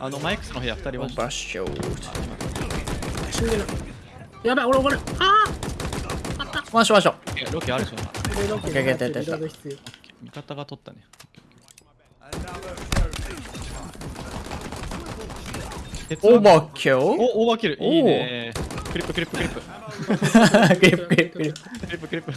あのマイクスの部屋2人は。バッショー死やばい俺俺。あああっワンショワンショロケあるしなロケやったやった味方が取ったね。オーバーキュおオーバーキル。いいね。クリップクリップクリップ。クリップクリップ。クリップクリップクリップ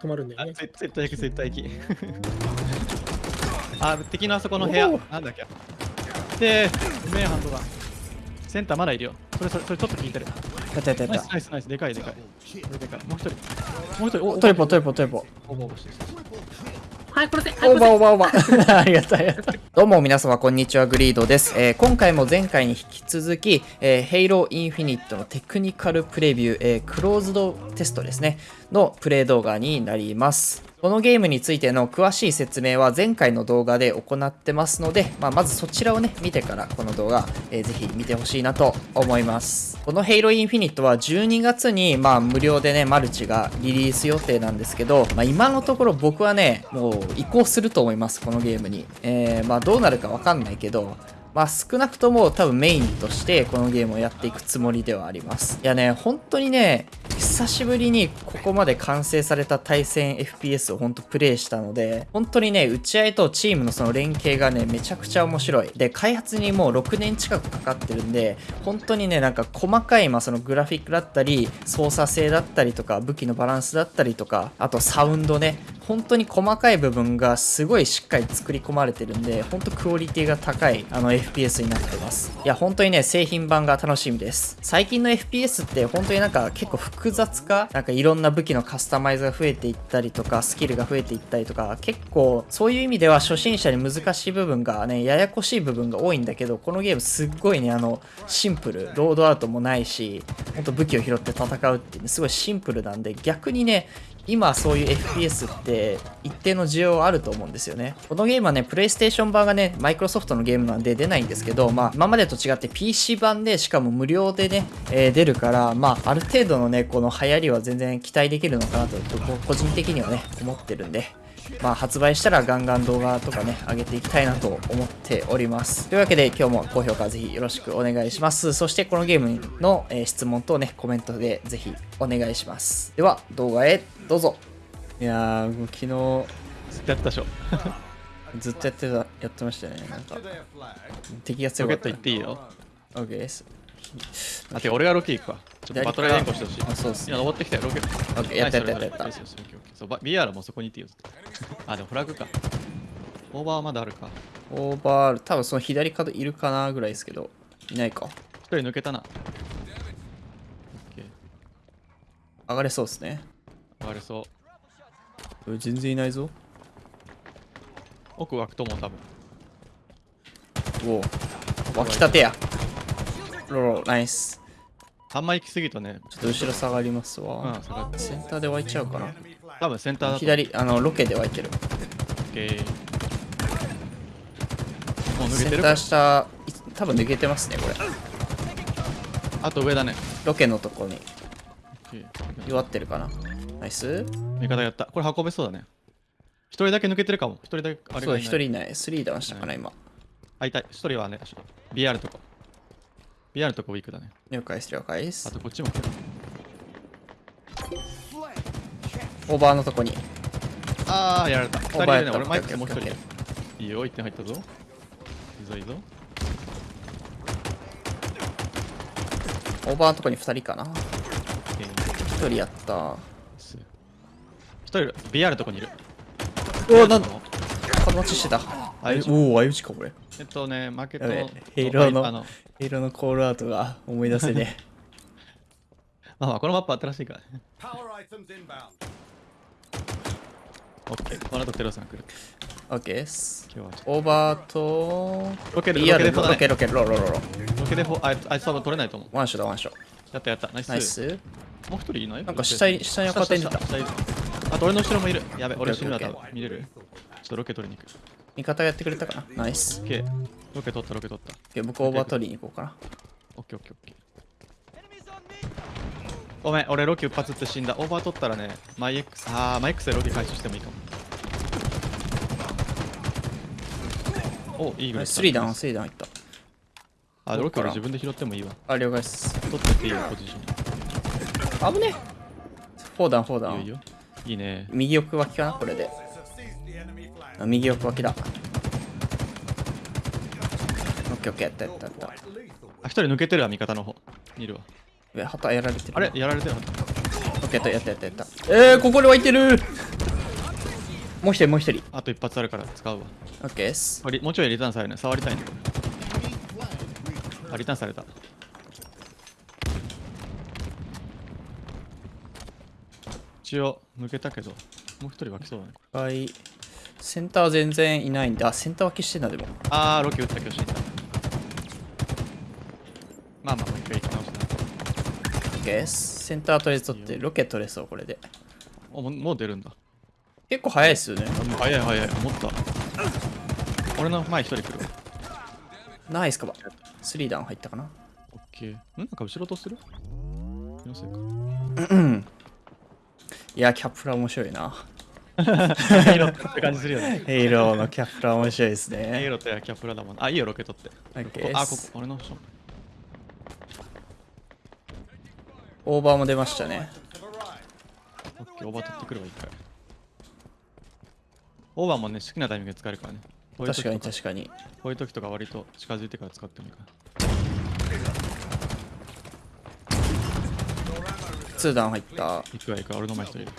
止まるんだよね絶対行く絶対行きあ敵のあそこの部屋なんだっけでうめえハンドがセンターまだいるよ。それそれそれちょっと効いてる。やったやったやっナイスナイスナイス。でかいでかい。これでかい。もう一人。もう一人。おたトリポトリポトリポ。オーバーオーバーしてはい殺せはいオーバーオ殺ーバーオーバー。ありがとうありがとうどうも皆様こんにちはグリードです、えー今回も前回に引き続き、えー、ヘイローインフィニットのテクニカルプレビュー、えークローズドテストですね。のプレイ動画になりますこのゲームについての詳しい説明は前回の動画で行ってますので、まあ、まずそちらをね見てからこの動画、えーぜひ見てほしいなと思いますこのヘイローインフィニットは12月にまあ無料でねマルチがリリース予定なんですけど、まあ、今のところ僕はねもう移行すると思いますこのゲームに、えーまあどうなるかわかんないけどまあ少なくとも多分メインとしてこのゲームをやっていくつもりではあります。いやね、本当にね、久しぶりにここまで完成された対戦 FPS を本当プレイしたので、本当にね、打ち合いとチームのその連携がね、めちゃくちゃ面白い。で、開発にもう6年近くかかってるんで、本当にね、なんか細かい、まあそのグラフィックだったり、操作性だったりとか、武器のバランスだったりとか、あとサウンドね、本当に細かい部分がすごいしっかり作り込まれてるんで、本当クオリティが高いあの FPS になってます。いや、本当にね、製品版が楽しみです。最近の FPS って本当になんか結構複雑化なんかいろんな武器のカスタマイズが増えていったりとか、スキルが増えていったりとか、結構そういう意味では初心者に難しい部分がね、ややこしい部分が多いんだけど、このゲームすっごいね、あの、シンプル、ロードアウトもないし、本当武器を拾って戦うっていうね、すごいシンプルなんで、逆にね、今そういう FPS って一定の需要あると思うんですよね。このゲームはね、プレイステーション版がね、マイクロソフトのゲームなんで出ないんですけど、まあ、今までと違って PC 版でしかも無料でね、えー出るから、まあ、ある程度のね、この流行りは全然期待できるのかなと、個人的にはね、思ってるんで、まあ、発売したらガンガン動画とかね、上げていきたいなと思っております。というわけで、今日も高評価ぜひよろしくお願いします。そして、このゲームの、えー質問とね、コメントでぜひお願いします。では、動画へどうぞ。いやー、もう昨ずっとやったでしょ日 ずっとやってた、やってましたね。なんか、敵が強ロケットかった。行っていいよ OK です。あて俺がロケ行くわちょっとバトル連行してほしいあ、そうっすね今。登ってきたよロケット OK やったやったやったやったそうバ BR もそこにいてよあでもフラグかオーバーはまだあるかオーバー、多分その左角いるかなぐらいですけど、いないか。一人抜けたなオッケー上がれそうですね。上がれそう全然いないぞ。奥湧くと思う多分おお。湧きたてや。ロロ、ナイス。あんま行き過ぎるとねちょっと後ろ下がりますうわ。ん下がってセンターで湧いちゃうかな。多分センターだと左、あの、ロケで湧いてる。オッケーもう抜けセンターてるか下、い多分抜けてますね、これ。あと上だね。ロケのとこに。弱ってるかな。ナイス。味方やった。これ運べそうだね。一人だけ抜けてるかも。一人だけあれそう、がいない。一人いない。スリーダウンしたかな、今。あいたい。一人はねちょっと。BR のとこ。BR のとこウィークだね。了解です、了解であす。とこっちも来てるオーバーのとこに。ああやられた二人いるねオーバーやった俺マイクスもう一オッケー人いいよ1点入ったぞいいぞいいぞオーバーのとこに二人かな。オッケー一人やった。一人いる BR のとこにいるおお、なんだの角待ちしてた。相打ちおお、相打ちか、これ。えっとねマーケットやべのヘイローのあのヘイローのコールアウトが思い出せね。まあまあこのマップ新しいからね.オッケー。この後テロさん来るオッケーです。今日はオーバーと、とロケでロケロケロケロロロロ。ロケでフォあいつあいつ多分取れないと思う。ワンショだ、ワンショ。やったやった。ナイス。ナイス。もう一人いない？なんか下に下に赤点出た。あと俺の後ろもいる。やべ俺死ぬな多分見れる。ちょっとロケ取りに行く。味方がやってくれたかな？ナイス。オッケー。ロケ取ったロケ取った。オッケー僕オーバー取りに行こうかな。オッケーオッケーオッケーごめん俺ロケ一発って死んだオーバー取ったらねマイ X あーマイ X でロケ回収してもいいかもおいいぐらいスリーダウン、スリーダウンいった。あ、ロケ俺自分で拾ってもいいわ。あ、了解です。取ってっていいよ、ポジション。危ねフォーダン、フォーダン。いいよいいね。右奥脇かな？これで。あ右奥脇だ。オッケーオッケー、やったやったやった。あ、一人抜けてるわ、味方の方。いるわ。上、旗やられてる？あれ？やられてる？オッケー、やったやったやったやった。えー、ここで湧いてるもう一人、もう一人。あと一発あるから使うわ。オッケーです。もうちょいリターンされるね。触りたいね。あ、リターンされた。一応抜けたけど、もう一人湧きそうだね。はい。センター全然いないんで、あ、センター脇してんだ、でも。あー、ロケ打ったけど死んだ。まあまあ、もう一回行き直した。オッケー。センターとりあえず取って、ロケ取れそう、これで。ももう出るんだ。結構早いですよね。早い早い、思った。俺の前一人来る。ナイスカバー。スリーダウン入ったかな。オッケー。んなんか後ろとする気のせいか。うん。いや、キャプラ面白いな。ヘイロって感じするよね。ヘイローのキャプラ面白いですねヘイね。ロとキャプラだもん。あ、いいよ、ロケ取って。オッケーあ、ここ、俺のショ。オーバーも出ましたね。オッケー、オーバー取ってくるわ、一回。オーバーもね、好きなタイミングで使えるからね。確かに確かに。こういう時とか割と近づいてから使ってもいいから。ツーダウン入った。行くわ、行くわ、俺の前一人いる。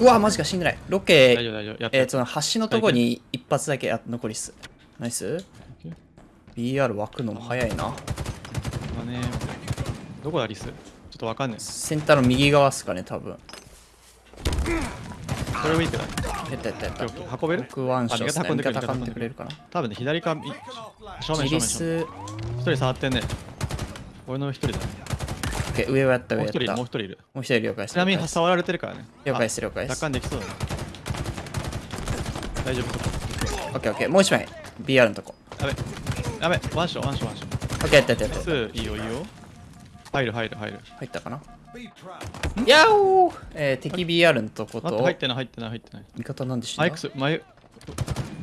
うわ、マジか死んでない。ロ大ケ、丈夫、大丈夫。やってえー、その橋のとこに一発だけあ残りっす。ナイス ?BR 湧くのも早いな。まあね、どこだ、リス？ちょっとわかんない。センターの右側っすかね、多分。これウィークだね。やったやったやった運べる？僕ワンショットあ味方運んでくれるかな多分ね、左か.正面、正面、正面。ス、一人触ってんね。俺の一人だね。オッケー上をやった上やった。ももう一人いる。う一人了解。ちなみに触られてるからね。了解です了解です奪還できそうだね。大丈夫？オッケーオッケー。もう一枚。BR のとこ。やべ。やべ。ワンション、ワンション、ワンション。オッケーやったやったやった。いいよ、いいよ。入る、入る、入る。入ったかな？やおーえー、敵 BR のとこと入ってない、入ってない、入ってない。味方なんでしょマイクス、マイ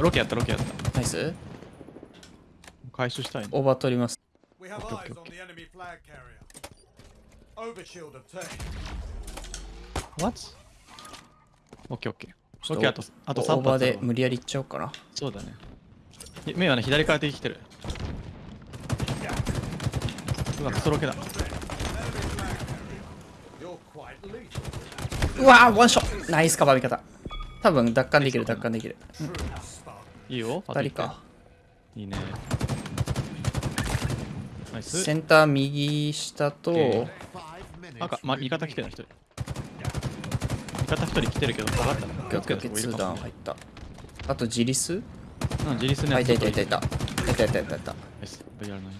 ロケやった、ロケやった。ナイス回収したいね。オーバー取ります。オッケーオッケー。ちょっとロケあと、あと3オーバーで無理やりいっちゃおうかな。そうだね。い目はね、左から敵来てる。うわ、クソロケだ。うわーワンショットナイスカバー味方。多分奪還できる奪還できる。いいよ、あと一回二人か。いいね。センター右下と、赤、ま、味方来てる一人。味方一人来てるけど、下がったな。オッケーオッケーオッケーツーダウン入った。あとジリスうん、自立のあ、やついたいたいたいた。いたいたいたいた。ナイス VR の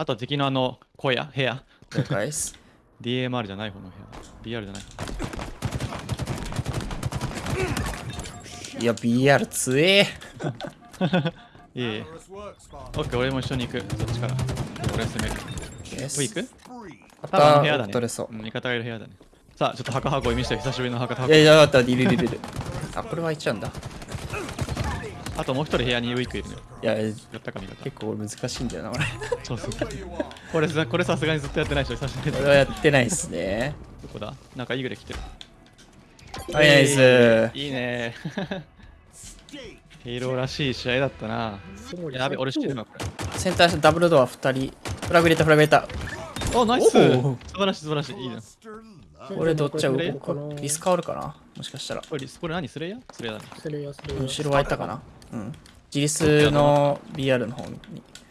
あと敵のあの、小屋、部屋。DMR じゃない方の部屋。BR じゃない。いや、BR 強え。いえ.オッケー、俺も一緒に行く。そっちから。俺攻める。これ行く？あの部屋だね。取れそうん味方がいる部屋だね。さあ、ちょっと墓箱見せて、久しぶりの墓箱いや。いや、待った、いるいるいるいる。あ、これは開いちゃうんだ。あともう一人部屋にウィークいるね。いや、やったか味方。結構難しいんだよな、これ。そうそう。これさ、これさすがにずっとやってないでしょ、久しぶりこれはやってないっすね。どこだ？なんかイーグレ来てる。はい、ナイス。いいね。ヒーローらしい試合だったな。やべ、俺知ってるな、これ。センターダブルドア2人。フラグ入れた、フラグ入れた。お、ナイス素晴らしい、素晴らしい。いいな。これどっちはこ動れかリス変わるかな？もしかしたら。これ、これ何？スレイヤー？スレイヤーだね。それやそれや後ろ開いたかな？うん。ジリスの BR の方に。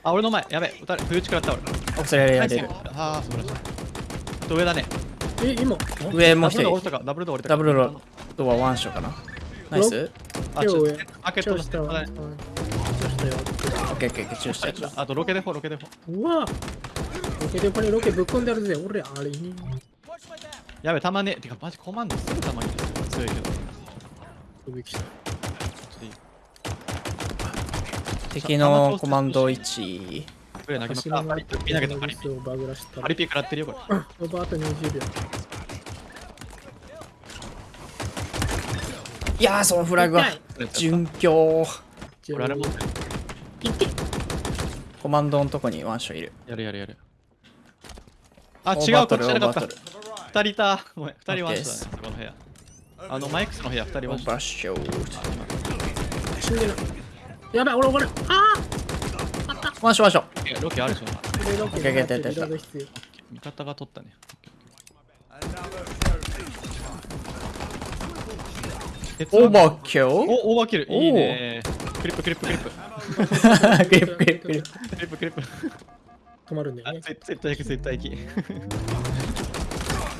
あ、俺の前。やべ、撃たれ、冬打ち食らった俺。あ、それやナイスれる。あー、素晴らしい。あと上だね。え今上もう一人。ダブルドアダブルドアワンショかなナイスあ、ちょっ開けとしたわたね。うんチョウしたよオッケーオッケーオッケー、チューした。あとロケデフォ、ロケデフォ。うわロケでこれロケぶっ込んであるぜ俺あれにやべ、たまね。てか、マジコマンドすぐたまに強いけど。飛びきたっといい。敵のコマンド1。プレイ投げました。パリピ投げた、パリピ。をバグらしたパリピ食らってるよ、これ。オーバーあと20秒いやー、そのフラグは痛い準強。ちこれあれ持ってる。コマンドのとこにワンショーいる。やるやるやる。あ、違う、こっちじゃなかったオーバートル。二人いた。ごめん、二人ワンショーだね、そこの部屋。あの、マイクスの部屋、二人オワンショーーバーショー。死んでるやばい俺俺あワンショーワンショー。えロケあるでしょ。あこれロケ OK OK リやったやったやったロード必要味方が取ったね。オーバーキル？お、オーバーキル。いいね。クリップクリップクリップ。クリップクリップクリップ。クリップクリップ。止まるんだよあ、ね絶絶対行く、絶対行き。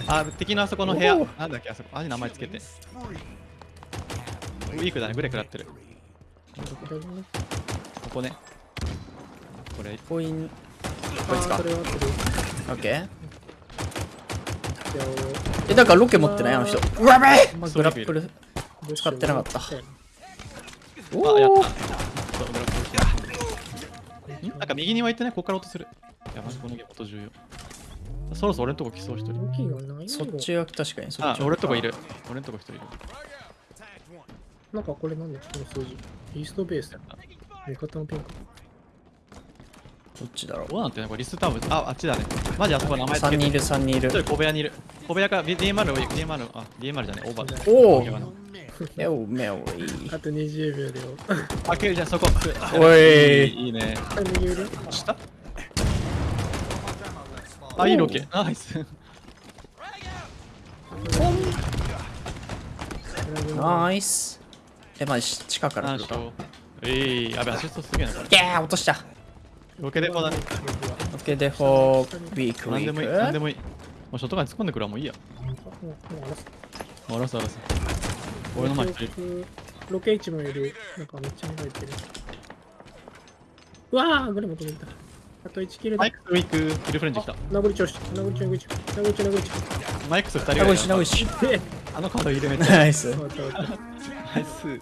あ、敵のあそこの部屋お。なんだっけ、あそこ。あれ名前つけて。ウィークだね、グレ食らってる。ここね。これ、コイン。こいつかあーそ。れは合ってるオッケー。え、だからロケ持ってない？あの人。うわべえまあグラップル。あ使ってなかったおった。おそうドラップんなんか右に湧いてね、ここから落とする。いや、マジこのゲーム音重要。そろそろ俺んとこ来そう、一人。そっちは確かにそっち、はあ俺んとこいる。俺んとこ一人いる。なんかこれなんだこの数字イーストベース味方のピンクどっちだろう？どうなんてね、これリスターブ。あ、あっちだね。マジあそこ名前つけ ?3 て。人いる3人いる一人小部屋にいる。小部屋か DMR を DMR あ DMR じゃねオーバーだ。おお小部屋のえおめおいあと20秒でよ あけるじゃんそこ。おいいいね。あ右腕下？あ、いいロケ。ナイス。ナイスえまあし地下から来るかよう。えい、やべ、アシストすげえな、これ。ギャー落としたロケでもだね。オッケーでホーウィークウィなんでもいい、なんでークもいい。もうショットガンに突っ込んでくるわ、もういいや。もうもうあらすあらすあらす。俺の前る。ロケ1もいるなんかめっちゃ入ってるうわあグレも止めたあと1キルだマイクスウィーク、キルフレンチ来た。殴り調子殴り調子殴り調子殴り調子殴り調子マイクス二人名ぐらい古屋名古屋であのカード入れめっちゃ。ナイスナイス。